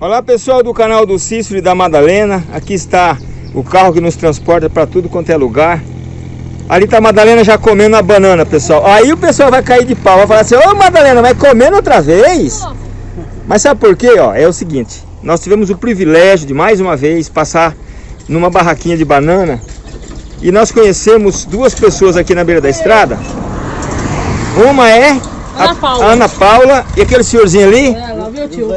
Olá pessoal do canal do Cícero e da Madalena. Aqui está o carro que nos transporta para tudo quanto é lugar. Ali está a Madalena já comendo a banana, pessoal. Aí o pessoal vai cair de pau, vai falar assim Ô Madalena, vai comendo outra vez? Mas sabe por quê? Ó, é o seguinte Nós tivemos o privilégio de mais uma vez passar numa barraquinha de banana. E nós conhecemos duas pessoas aqui na beira da estrada. Uma é Ana Paula, Ana Paula e aquele senhorzinho ali? É, lá meu tio.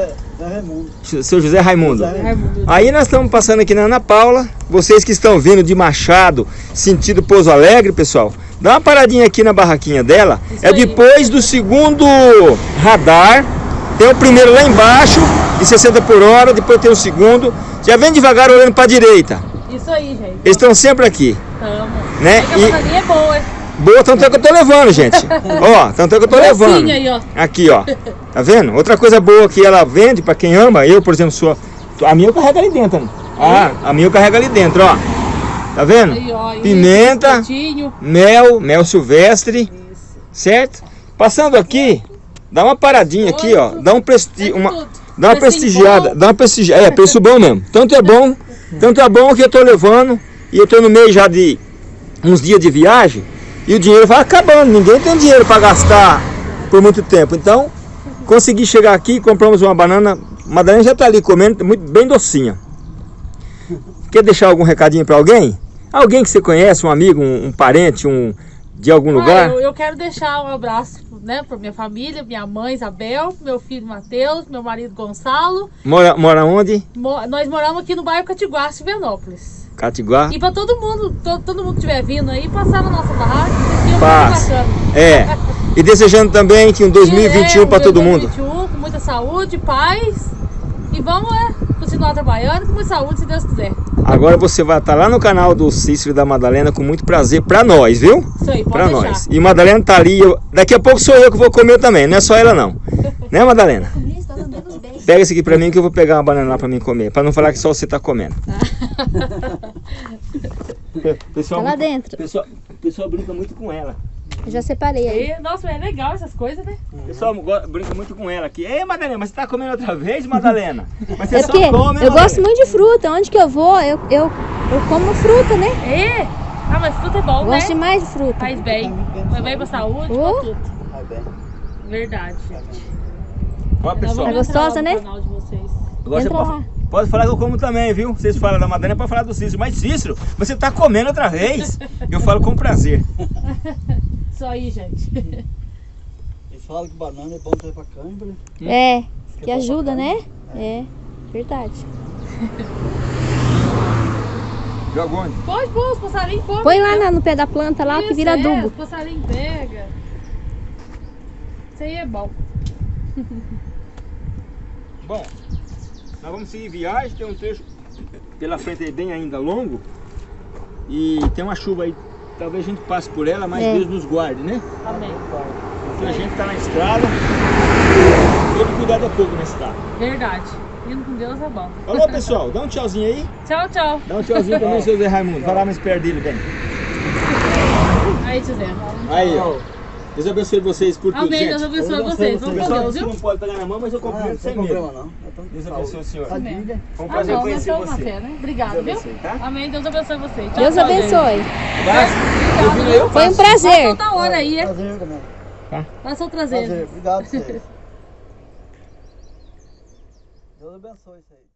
Seu José Raimundo. Raimundo. Aí nós estamos passando aqui na Ana Paula. Vocês que estão vindo de Machado, sentido Pouso Alegre, pessoal, dá uma paradinha aqui na barraquinha dela. Isso é aí. depois do segundo radar. Tem o primeiro lá embaixo, de 60 por hora, depois tem o segundo. Já vem devagar olhando para a direita. Isso aí, gente. Eles estão sempre aqui, Tamo. né? É que a E bananinha é boa, hein? Boa, tanto é que eu tô levando, gente. ó, tanto é que eu tô levando. Docinha aí, ó. Aqui, ó. Tá vendo? Outra coisa boa que ela vende pra quem ama, eu, por exemplo, sou. A minha eu carrego ali dentro. né? Ah, a minha eu carrego ali dentro, ó. Tá vendo? Aí, ó. Pimenta. Mel, mel silvestre, Isso. certo? Passando aqui, dá uma paradinha aqui, ó. Dá um presti uma, tudo. dá uma prestigiada, bom. dá uma prestigiada. É, preço bom mesmo. Tanto é bom, tanto é bom que eu tô levando e eu tô no meio já de uns dias de viagem e o dinheiro vai acabando. Ninguém tem dinheiro para gastar por muito tempo. Então, consegui chegar aqui, compramos uma banana. A Madalena já tá ali comendo, muito bem docinha. Quer deixar algum recadinho para alguém? Alguém que você conhece, um amigo, um, um parente, um de algum lugar? Ah, eu, eu quero deixar um abraço, né, pra minha família, minha mãe Isabel, meu filho Matheus, meu marido Gonçalo. Mora, mora onde? Mo- nós moramos aqui no bairro Catiguá, Silvanópolis. Catiguá. E pra todo mundo, to- todo mundo que estiver vindo aí, passar na nossa barraca, que é bacana. É. E desejando também que um 2021 É, para todo mundo. 2021, com muita saúde, paz. E vamos é, continuar trabalhando com muita saúde, se Deus quiser. Agora você vai estar lá no canal do Cícero e da Madalena com muito prazer pra nós, viu? Isso aí, pode Pra deixar. nós. E Madalena tá ali. eu- Daqui a pouco sou eu que vou comer também, não é só ela não. né, Madalena? Pega esse aqui pra mim que eu vou pegar uma banana lá pra mim comer. Pra não falar que só você tá comendo. pessoal, Tá lá dentro. Pessoal, pessoal brinca muito com ela. Eu já separei aí. E, nossa, é legal essas coisas, né? O pessoal go- brinca muito com ela aqui. Ei, Madalena, mas você tá comendo outra vez, Madalena? Mas você É só come, eu gosto muito de fruta. Onde que eu vou, eu, eu, eu como fruta, né? É? Ah, mas fruta é bom, Eu né? gosto demais de fruta. Faz bem. Faz bem pra saúde, Oh. pra tudo. Verdade, gente. Ó, pessoal. Tá gostosa, né? Agora você Entra pode, lá. pode falar que eu como também, viu? Vocês falam da Madalena para falar do Cícero. Mas Cícero, você tá comendo outra vez? Eu falo com prazer. Isso aí, gente. Eles falam que banana é bom até pra câimbra. É, que ajuda, né? É, verdade. Joga onde? Pode pôr, os passarinhos podem. Põe lá na- no pé da planta lá que Isso, vira é, adubo. Os passarinhos pega. Isso aí é bom. Bom, nós vamos seguir viagem, tem um trecho pela frente aí bem ainda longo. E tem uma chuva aí, talvez a gente passe por ela, mas É. Deus nos guarde, né? Amém. Porque a gente tá na estrada, todo cuidado é pouco na estrada. Verdade. Indo com Deus é bom. Alô pessoal, dá um tchauzinho aí. Tchau, tchau. Dá um tchauzinho também, seu Zé Raimundo. Vai lá mais perto dele, bem. Aí, José. Aí, ó. Deus abençoe vocês por tudo, Amém. gente. Deus abençoe Deus vocês. abençoe Vamos com Deus, você viu? não pode pegar na mão, mas eu Ah, cumprimento não sem medo. não. Então, Deus saúde. abençoe o senhor. Amém. Foi um Ah, prazer não, conhecer você. fé, né? Obrigado, Deus viu? abençoe, tá? Amém. Deus abençoe você. Tchau, Deus tchau, abençoe. Eu Foi um prazer. Passa outra hora aí, é? Prazer também. Passa outra vez. Prazer. Obrigado vocês. Deus abençoe isso aí.